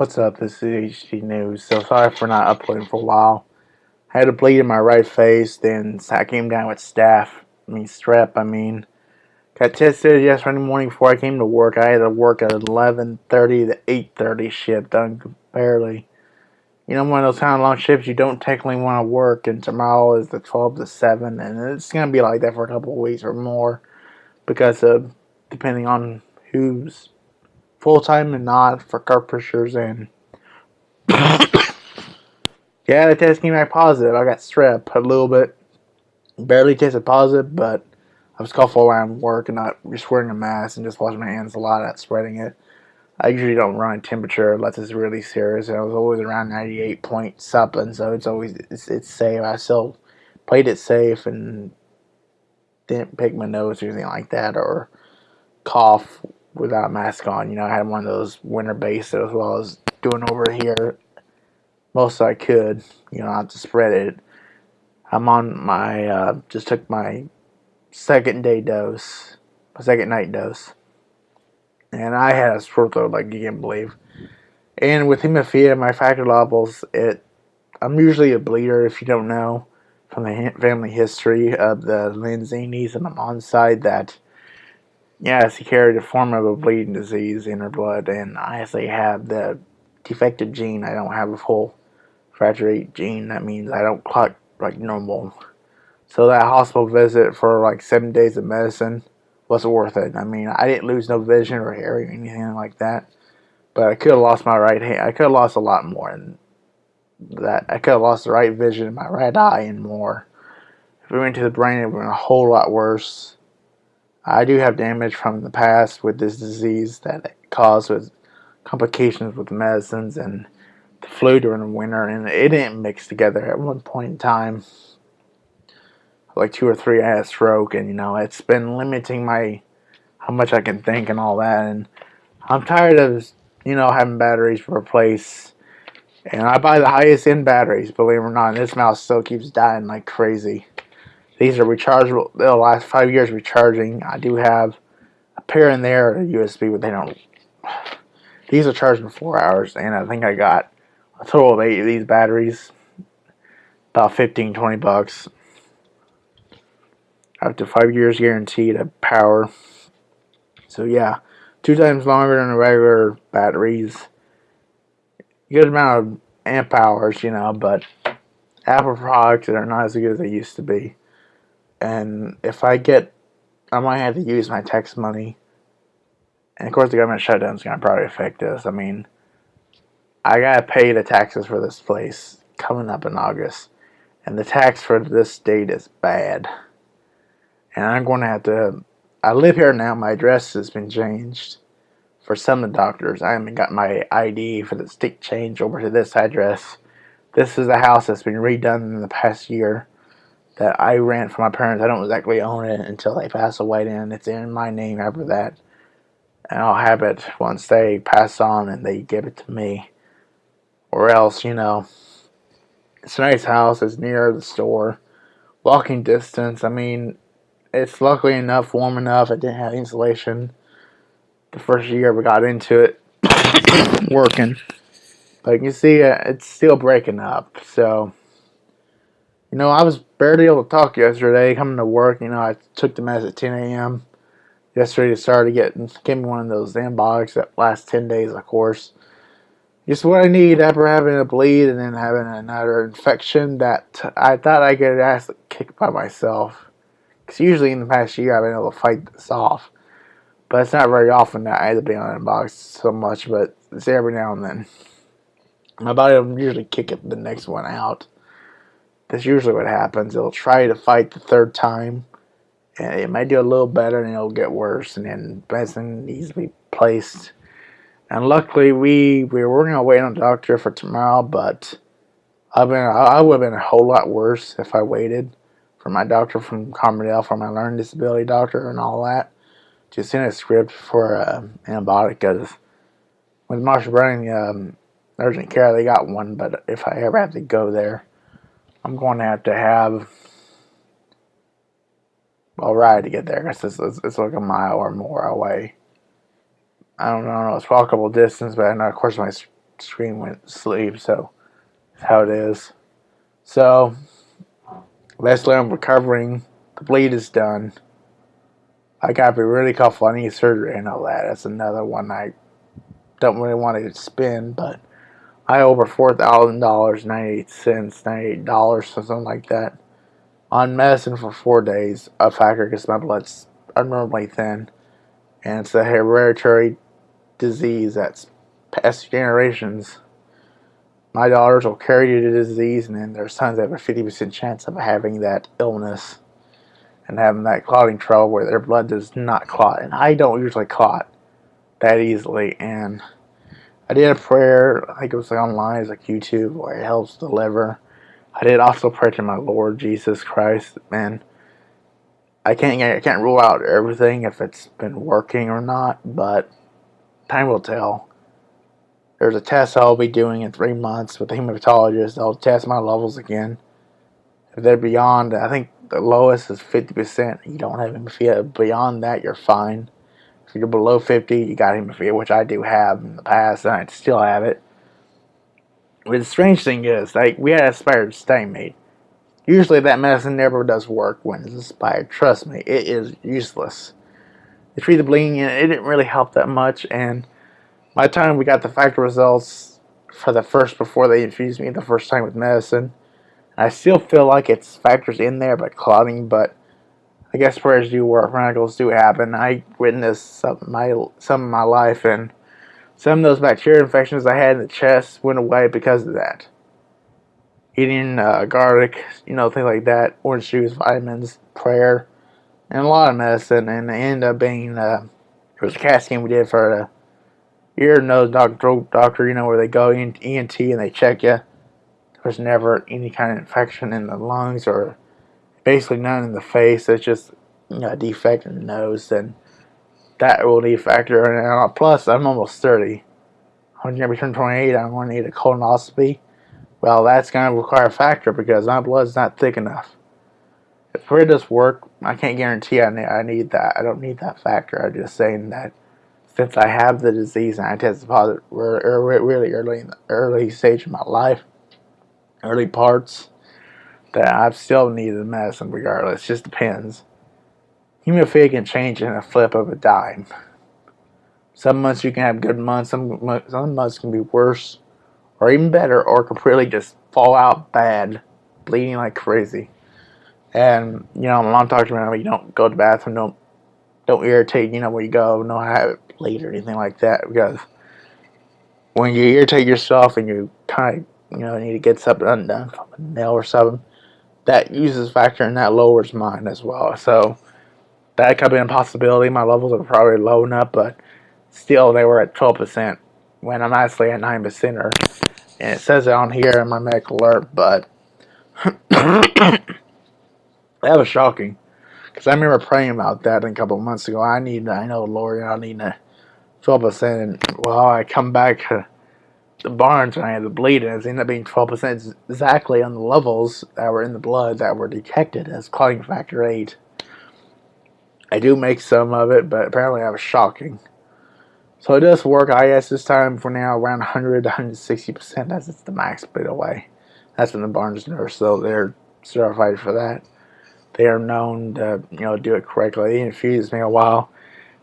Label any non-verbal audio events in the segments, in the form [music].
What's up? This is HD News. So sorry for not uploading for a while. I had a bleed in my right face, then I came down with staph. I mean strep. I mean, got tested yesterday morning before I came to work. I had to work at 11:30 to 8:30 shift, done barely. You know, one of those kind of long shifts you don't technically want to work, and tomorrow is the 12 to 7, and it's gonna be like that for a couple of weeks or more because of depending on who's full time and not for carpenters and [coughs] yeah, the test came back positive. I got strep a little bit, barely tested positive, but I was coughing around work and not just wearing a mask and just washing my hands a lot at spreading it. I usually don't run a temperature unless it's really serious. And I was always around 98 point something, so it's always it's, it's safe. I still played it safe and didn't pick my nose or anything like that or cough without mask on. You know, I had one of those winter bases as well as doing over here most I could, you know, not to spread it. I'm on my, uh, just took my second day dose, my second night dose. And I had a sore throat like you can't believe. And with hemophilia, my factor levels, it, I'm usually a bleeder if you don't know from the family history of the Lanzinis and the mom's side that Yes, he carried a form of a bleeding disease in her blood, and I actually have the defective gene. I don't have a full factor gene. That means I don't clock like normal. So that hospital visit for like seven days of medicine wasn't worth it. I mean, I didn't lose no vision or hearing or anything like that, but I could have lost my right hand. I could have lost a lot more than that. I could have lost the right vision in my right eye and more. If we went to the brain, it would have been a whole lot worse. I do have damage from the past with this disease that caused with complications with medicines and the flu during the winter, and it didn't mix together at one point in time. Like two or three, I had a stroke, and you know, it's been limiting my how much I can think and all that. And I'm tired of you know having batteries replaced. And I buy the highest end batteries, believe it or not. And this mouse still keeps dying like crazy. These are rechargeable. They'll last five years recharging. I do have a pair in there, USB, but they don't. These are charging four hours, and I think I got a total of eight of these batteries. About 15, 20 bucks. Up to five years guaranteed of power. So yeah, two times longer than the regular batteries. Good amount of amp hours, you know, but Apple products are not as good as they used to be and if I get, I might have to use my tax money. And of course, the government shutdown is going to probably affect this. I mean, I got to pay the taxes for this place coming up in August. And the tax for this state is bad. And I'm going to have to, I live here now. My address has been changed for some of the doctors. I haven't got my ID for the state change over to this address. This is a house that's been redone in the past year that I rent from my parents. I don't exactly own it until they pass away, and it's in my name after that. And I'll have it once they pass on and they give it to me. Or else, you know, it's a nice house. It's near the store. Walking distance. I mean, it's luckily enough, warm enough. It didn't have insulation the first year we got into it [coughs] working. But you can see uh, it's still breaking up. So you know, I was barely able to talk yesterday coming to work. You know, I took the meds at 10 a.m. yesterday to start to get, give me one of those antibiotics that last 10 days, of course. Just what I need after having a bleed and then having another infection that I thought I could actually kick by myself. Because usually in the past year I've been able to fight this off. But it's not very often that I have to be on antibiotics so much, but it's every now and then. My body will usually kick it the next one out. That's usually what happens. It'll try to fight the third time, and it might do a little better, and it'll get worse, and then medicine needs to be placed. And luckily, we we were going to wait on a doctor for tomorrow, but I've been I would have been a whole lot worse if I waited for my doctor from Carbondale, for my learning disability doctor, and all that to send a script for uh, antibiotic. Because with Marshall Browning um, urgent care, they got one, but if I ever have to go there I'm going to have to have a ride to get there because it's, it's, it's, like a mile or more away. I don't know, it's walkable distance, but I know, of course, my screen went sleep. So that's how it is. So basically, I'm recovering. The bleed is done. I got to be really careful. I need surgery and all that. That's another one I don't really want to spend, but I over four thousand dollars, ninety eight cents, ninety eight dollars, something like that, on medicine for four days. A factor because my blood's abnormally thin, and it's a hereditary disease that's past generations. My daughters will carry the disease, and then their sons have a fifty percent chance of having that illness and having that clotting trouble where their blood does not clot. And I don't usually clot that easily, and I did a prayer, I think it was like online, it's like YouTube, where it helps deliver. I did also pray to my Lord Jesus Christ, man. I can't I can't rule out everything if it's been working or not, but time will tell. There's a test I'll be doing in three months with a hematologist. They'll test my levels again. If they're beyond, I think the lowest is 50%. You don't have. Beyond that, you're fine. If you're below 50, you got hemophilia, which I do have in the past, and I still have it. But the strange thing is, like, we had aspired made. Usually that medicine never does work when it's aspired. Trust me, it is useless. They the bleeding, and it didn't really help that much, and by the time we got the factor results for the first, before they infused me the first time with medicine, I still feel like it's factors in there, but clotting, but I guess prayers do work. Miracles do happen. I witnessed some of my some of my life, and some of those bacteria infections I had in the chest went away because of that. Eating uh, garlic, you know, things like that, orange juice, vitamins, prayer, and a lot of medicine, and it ended up being uh, it was a CAT scan we did for the ear, nose, doctor, doctor, you know, where they go in ENT and they check you. There was never any kind of infection in the lungs or basically none in the face. It's just you know, a defect in the nose, and that will need a factor. And plus, I'm almost 30. When you turn 28, I'm going to need a colonoscopy. Well, that's going to require a factor because my blood's not thick enough. If it does work, I can't guarantee I need, I need that. I don't need that factor. I'm just saying that since I have the disease and I tested positive really early in the early stage of my life, early parts, that I've still needed the medicine regardless. Just depends. Hemophilia can change in a flip of a dime. Some months you can have good months, some, some months can be worse, or even better, or completely just fall out bad, bleeding like crazy. And, you know, my mom talks about you don't go to the bathroom, don't don't irritate, you know, where you go, no have it bleed or anything like that, because when you irritate yourself and you kind of, you know, need to get something undone a nail or something, that uses factor and that lowers mine as well. So that could be a possibility. My levels are probably low enough, but still they were at 12% when I'm actually at 9% or and it says it on here in my medical alert, but [coughs] that was shocking because I remember praying about that a couple months ago. I need, I know, Lord, I need a 12%. And well, I come back the Barnes and I had the bleed, and it ended up being 12% exactly on the levels that were in the blood that were detected as clotting factor 8. I do make some of it, but apparently I was shocking. So it does work. I guess this time for now around 100 160%. That's it's the max bit away. That's from the Barnes nurse, so they're certified for that. They are known to you know do it correctly. They infused me a while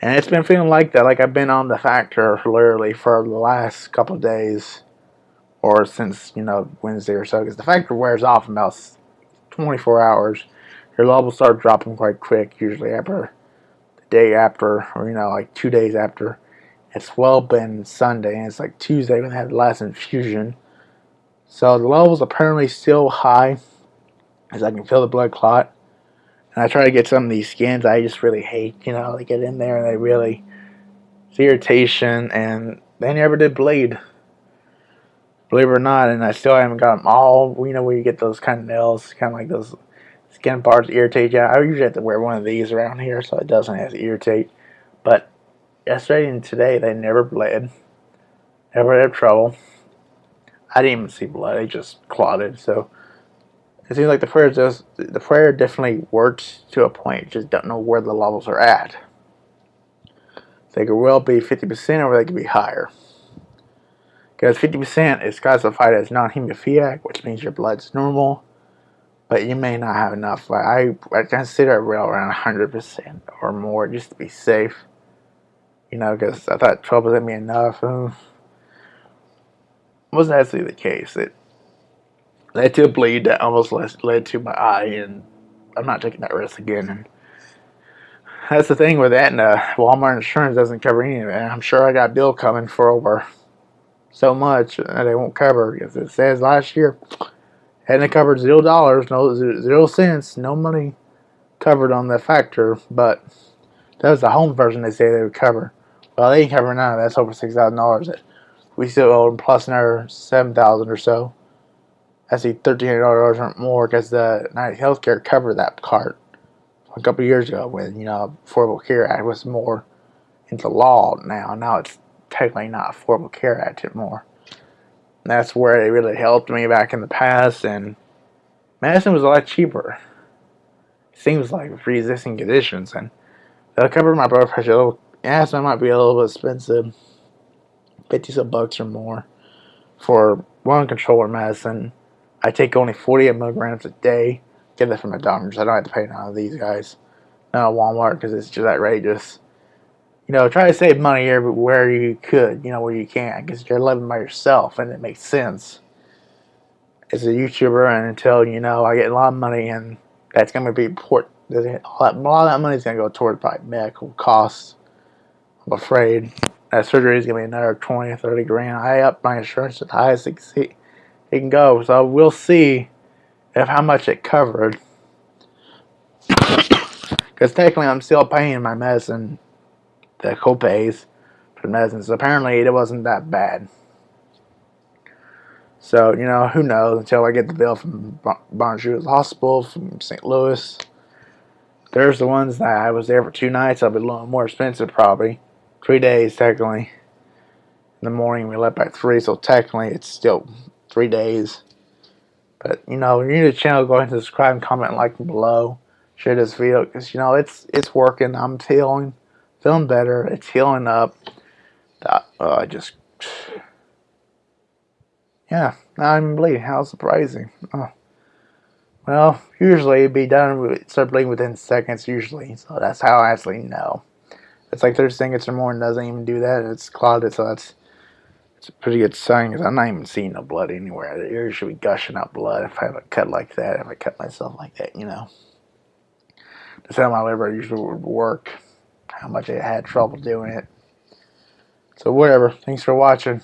and it's been feeling like that, like I've been on the factor literally for the last couple of days, or since, you know, Wednesday or so, because the factor wears off in about 24 hours. Your levels start dropping quite quick, usually after the day after, or, you know, like two days after. It's well been Sunday, and it's like Tuesday when they had the last infusion. So the levels apparently still high, as I can feel the blood clot. And I try to get some of these skins I just really hate, you know, they get in there and they really, it's irritation, and they never did bleed. Believe it or not, and I still haven't got them all, you know, where you get those kind of nails, kind of like those skin parts irritate you. I usually have to wear one of these around here so it doesn't have to irritate. But yesterday and today, they never bled. Never had trouble. I didn't even see blood, it just clotted, so it seems like the prayer does the prayer definitely works to a point. Just don't know where the levels are at. They could well be 50% or they could be higher. Because 50% is classified as non-hemophiliac, which means your blood's normal, but you may not have enough. I, I consider it real around 100% or more just to be safe. You know, because I thought 12 would be enough. Hmm. Wasn't actually the case. It led to a bleed that almost led to my eye, and I'm not taking that risk again. And that's the thing with that, and uh, Walmart insurance doesn't cover any of it. I'm sure I got a bill coming for over so much that they won't cover because it says last year hadn't covered zero dollars, no zero cents, no money covered on the factor, but that was the home version they say they would cover. Well, they ain't covering none of that. That's over six thousand dollars. that We still owe them plus another seven thousand or so. Thirteen hundred dollars or more because the United Healthcare covered that part a couple years ago when you know Affordable Care Act was more into law now. Now it's technically not Affordable Care Act anymore. And that's where it really helped me back in the past, and medicine was a lot cheaper. Seems like pre-existing conditions, and they'll cover my blood pressure. It'll, asthma might be a little bit expensive, fifty some bucks or more for one controller medicine. I take only 48 milligrams a day get that from a doctor. I don't have to pay none of these guys. Not Walmart because it's just outrageous. You know, try to save money everywhere you could, you know, where you can, because you're living by yourself and it makes sense. As a YouTuber, and until, you know, I get a lot of money and that's going to be important. A lot of that money is going to go towards probably medical costs. I'm afraid that surgery is going to be another 20 or 30 grand. I up my insurance as high as it can go. So we'll see of how much it covered. [coughs] Because technically I'm still paying my medicine, the copays for medicine. So apparently it wasn't that bad. So, you know, who knows until I get the bill from Barnes-Jewish Hospital from St. Louis. There's the ones that I was there for two nights. I'll be a little more expensive probably. Three days technically. In the morning we left by three, so technically it's still three days. But you know, if you're new to the channel, go ahead and subscribe and comment and like below. Share this video because you know it's it's working. I'm feeling feeling better. It's healing up. Uh, I just yeah, now I'm bleeding. How surprising. Oh. Well, usually it'd be done with start bleeding within seconds usually, so that's how I actually know. It's like 30 seconds or more and doesn't even do that. It's clouded, so that's it's a pretty good sign because I'm not even seeing no blood anywhere. The ears should be gushing out blood if I have a cut like that, if I cut myself like that, you know. That's how my liver usually would work, how much I had trouble doing it. So whatever. Thanks for watching.